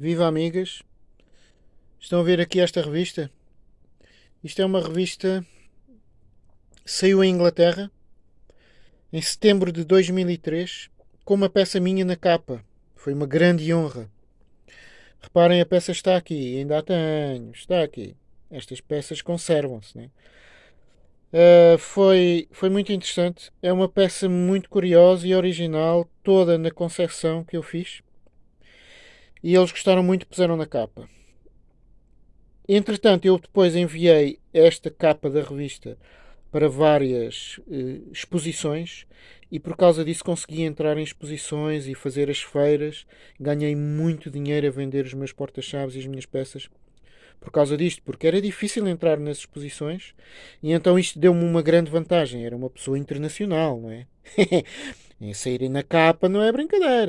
Viva amigas! Estão a ver aqui esta revista? Isto é uma revista saiu em Inglaterra em setembro de 2003 com uma peça minha na capa. Foi uma grande honra. Reparem, a peça está aqui, ainda a tenho, está aqui. Estas peças conservam-se, né? Uh, foi, foi muito interessante. É uma peça muito curiosa e original, toda na concepção que eu fiz. E eles gostaram muito, puseram na capa. Entretanto, eu depois enviei esta capa da revista para várias uh, exposições e por causa disso consegui entrar em exposições e fazer as feiras. Ganhei muito dinheiro a vender os meus porta-chaves e as minhas peças por causa disto, porque era difícil entrar nas exposições e então isto deu-me uma grande vantagem. Era uma pessoa internacional, não é? em saírem na capa não é brincadeira.